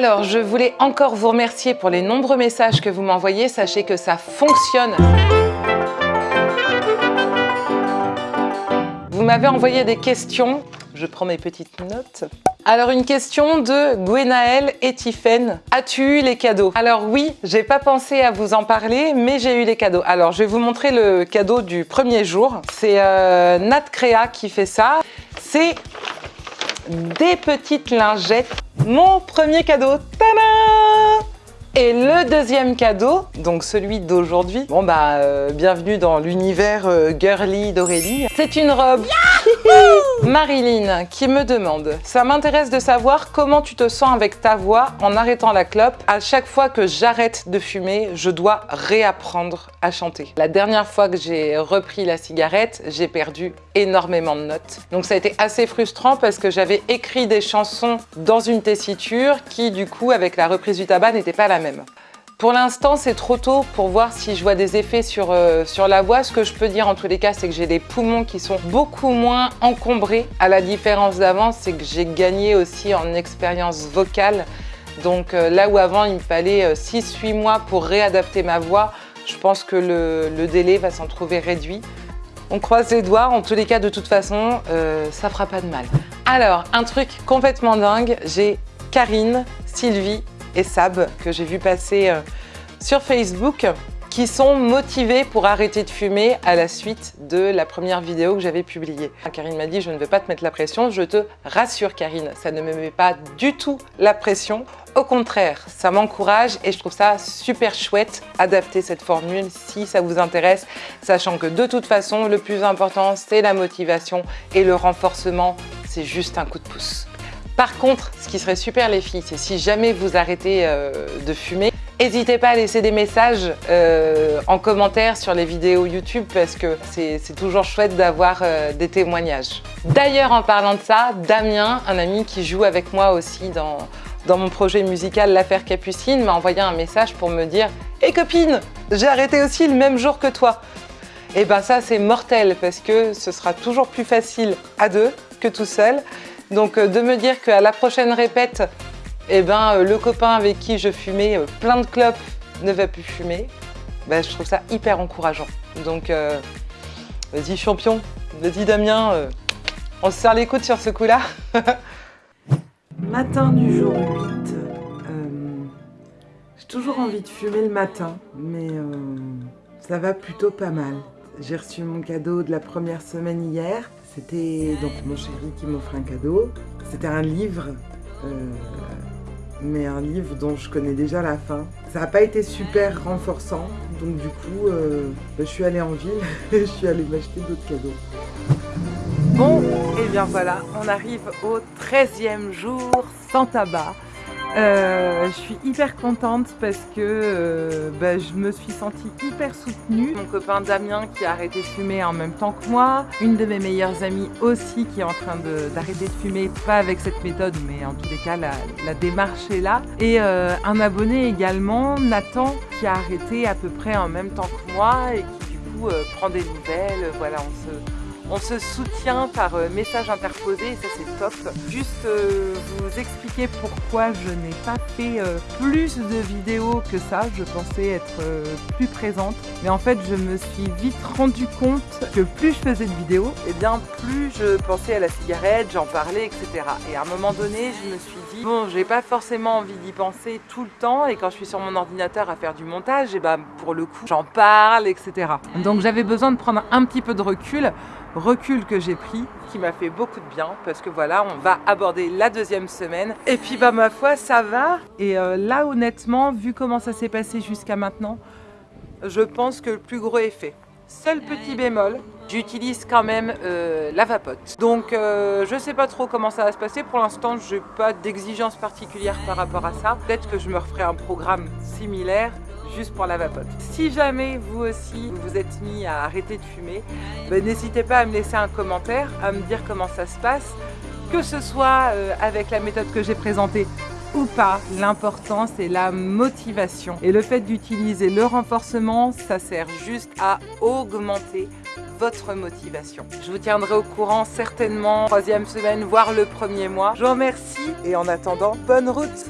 Alors, je voulais encore vous remercier pour les nombreux messages que vous m'envoyez. Sachez que ça fonctionne. Vous m'avez envoyé des questions. Je prends mes petites notes. Alors une question de Gwenaël et Tiffaine. As-tu eu les cadeaux? Alors oui, j'ai pas pensé à vous en parler, mais j'ai eu les cadeaux. Alors je vais vous montrer le cadeau du premier jour. C'est euh, Nat Crea qui fait ça. C'est des petites lingettes. Mon premier cadeau. Tadam et le deuxième cadeau, donc celui d'aujourd'hui, bon bah euh, bienvenue dans l'univers euh, girly d'Aurélie. C'est une robe Marilyn qui me demande « Ça m'intéresse de savoir comment tu te sens avec ta voix en arrêtant la clope. À chaque fois que j'arrête de fumer, je dois réapprendre à chanter. La dernière fois que j'ai repris la cigarette, j'ai perdu énormément de notes. Donc ça a été assez frustrant parce que j'avais écrit des chansons dans une tessiture qui, du coup, avec la reprise du tabac, n'était pas la même. Pour l'instant, c'est trop tôt pour voir si je vois des effets sur, euh, sur la voix. Ce que je peux dire en tous les cas, c'est que j'ai des poumons qui sont beaucoup moins encombrés. À la différence d'avant, c'est que j'ai gagné aussi en expérience vocale. Donc euh, là où avant, il me fallait 6-8 euh, mois pour réadapter ma voix, je pense que le, le délai va s'en trouver réduit. On croise les doigts, en tous les cas, de toute façon, ça fera pas de mal. Alors, un truc complètement dingue, j'ai Karine, Sylvie et Sab que j'ai vu passer sur Facebook qui sont motivés pour arrêter de fumer à la suite de la première vidéo que j'avais publiée. Karine m'a dit « je ne veux pas te mettre la pression ». Je te rassure Karine, ça ne me met pas du tout la pression. Au contraire, ça m'encourage et je trouve ça super chouette adapter cette formule si ça vous intéresse, sachant que de toute façon, le plus important, c'est la motivation et le renforcement, c'est juste un coup de pouce. Par contre, ce qui serait super les filles, c'est si jamais vous arrêtez euh, de fumer, N'hésitez pas à laisser des messages euh, en commentaire sur les vidéos YouTube parce que c'est toujours chouette d'avoir euh, des témoignages. D'ailleurs, en parlant de ça, Damien, un ami qui joue avec moi aussi dans, mon projet musical L'Affaire Capucine, m'a envoyé un message pour me dire « Hé copine, j'ai arrêté aussi le même jour que toi !» Et ben ça, c'est mortel parce que ce sera toujours plus facile à deux que tout seul. Donc euh, de me dire qu'à la prochaine répète, eh ben, euh, le copain avec qui je fumais euh, plein de clopes ne va plus fumer, ben, je trouve ça hyper encourageant. Donc vas-y champion, vas-y Damien, on se serre les coudes sur ce coup-là. matin du jour 8, j'ai toujours envie de fumer le matin, mais ça va plutôt pas mal. J'ai reçu mon cadeau de la première semaine hier. C'était donc mon chéri qui m'offre un cadeau. C'était un livre, euh, mais un livre dont je connais déjà la fin. Ça n'a pas été super renforçant, donc du coup, euh, bah, je suis allée en ville et je suis allée m'acheter d'autres cadeaux. Bon, et bien voilà, on arrive au 13e jour sans tabac. Euh, je suis hyper contente parce que euh, bah, je me suis sentie hyper soutenue. Mon copain Damien qui a arrêté de fumer en même temps que moi. Une de mes meilleures amies aussi qui est en train d'arrêter de, fumer, pas avec cette méthode, mais en tous les cas, la, démarche est là. Et euh, un abonné également, Nathan, qui a arrêté à peu près en même temps que moi et qui du coup prend des nouvelles. Voilà, on se on se soutient par euh, message interposé et ça c'est top. Juste euh, vous expliquer pourquoi je n'ai pas fait euh, plus de vidéos que ça. Je pensais être plus présente. Mais en fait je me suis vite rendu compte que plus je faisais de vidéos, et eh bien plus je pensais à la cigarette, j'en parlais, etc. Et à un moment donné je me suis dit, bon j'ai pas forcément envie d'y penser tout le temps et quand je suis sur mon ordinateur à faire du montage, et eh ben pour le coup j'en parle, etc. Donc j'avais besoin de prendre un petit peu de recul recul que j'ai pris qui m'a fait beaucoup de bien parce que voilà, on va aborder la deuxième semaine. Et puis bah ma foi, ça va. Et euh, là honnêtement, vu comment ça s'est passé jusqu'à maintenant, je pense que le plus gros est fait. Seul petit bémol, j'utilise quand même euh, la vapote. Donc euh, je sais pas trop comment ça va se passer. Pour l'instant, j'ai pas d'exigence particulière par rapport à ça. Peut-être que je me referai un programme similaire juste pour la vapote. Si jamais vous aussi vous êtes mis à arrêter de fumer, ben, n'hésitez pas à me laisser un commentaire, à me dire comment ça se passe, que ce soit euh, avec la méthode que j'ai présentée ou pas, l'important c'est la motivation. Et le fait d'utiliser le renforcement, ça sert juste à augmenter votre motivation. Je vous tiendrai au courant certainement troisième semaine, voire le premier mois. Je vous remercie et en attendant, bonne route